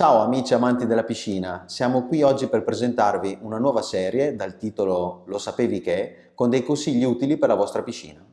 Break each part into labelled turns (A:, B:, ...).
A: Ciao amici amanti della piscina, siamo qui oggi per presentarvi una nuova serie dal titolo Lo sapevi che? con dei consigli utili per la vostra piscina.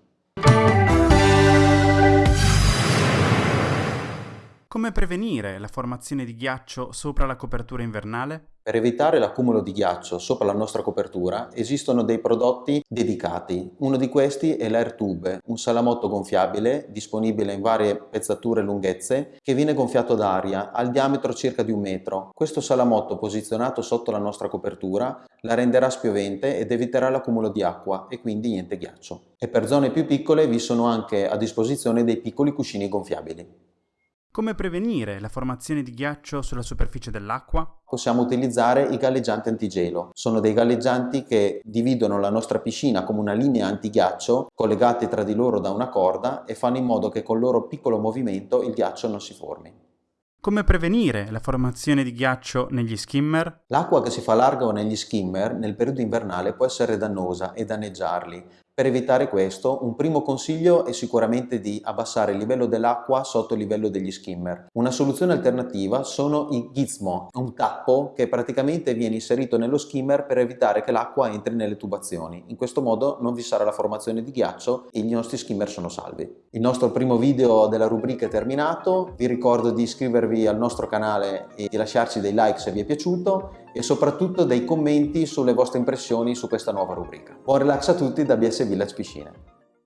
B: Come prevenire la formazione di ghiaccio sopra la copertura invernale?
A: Per evitare l'accumulo di ghiaccio sopra la nostra copertura esistono dei prodotti dedicati. Uno di questi è l'AirTube, un salamotto gonfiabile disponibile in varie pezzature e lunghezze che viene gonfiato d'aria al diametro circa di un metro. Questo salamotto posizionato sotto la nostra copertura la renderà spiovente ed eviterà l'accumulo di acqua e quindi niente ghiaccio. E per zone più piccole vi sono anche a disposizione dei piccoli cuscini gonfiabili.
B: Come prevenire la formazione di ghiaccio sulla superficie dell'acqua?
A: Possiamo utilizzare i galleggianti antigelo. Sono dei galleggianti che dividono la nostra piscina come una linea antighiaccio collegati tra di loro da una corda e fanno in modo che col loro piccolo movimento il ghiaccio non si formi.
B: Come prevenire la formazione di ghiaccio negli skimmer?
A: L'acqua che si fa larga negli skimmer nel periodo invernale può essere dannosa e danneggiarli. Per evitare questo, un primo consiglio è sicuramente di abbassare il livello dell'acqua sotto il livello degli skimmer. Una soluzione alternativa sono i gizmo, un tappo che praticamente viene inserito nello skimmer per evitare che l'acqua entri nelle tubazioni. In questo modo non vi sarà la formazione di ghiaccio e i nostri skimmer sono salvi. Il nostro primo video della rubrica è terminato, vi ricordo di iscrivervi al nostro canale e di lasciarci dei like se vi è piaciuto e soprattutto dei commenti sulle vostre impressioni su questa nuova rubrica. Buon relax a tutti da BS Village Piscine.